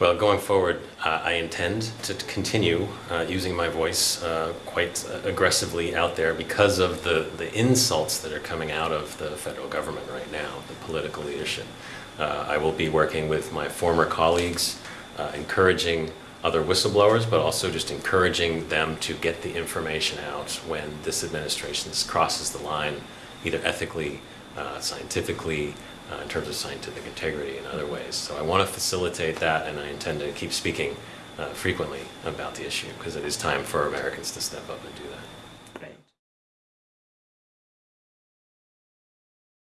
Well, going forward, uh, I intend to continue uh, using my voice uh, quite aggressively out there because of the, the insults that are coming out of the federal government right now, the political leadership. Uh, I will be working with my former colleagues, uh, encouraging other whistleblowers, but also just encouraging them to get the information out when this administration crosses the line, either ethically, uh, scientifically, uh, in terms of scientific integrity and other ways. So I want to facilitate that and I intend to keep speaking uh, frequently about the issue because it is time for Americans to step up and do that.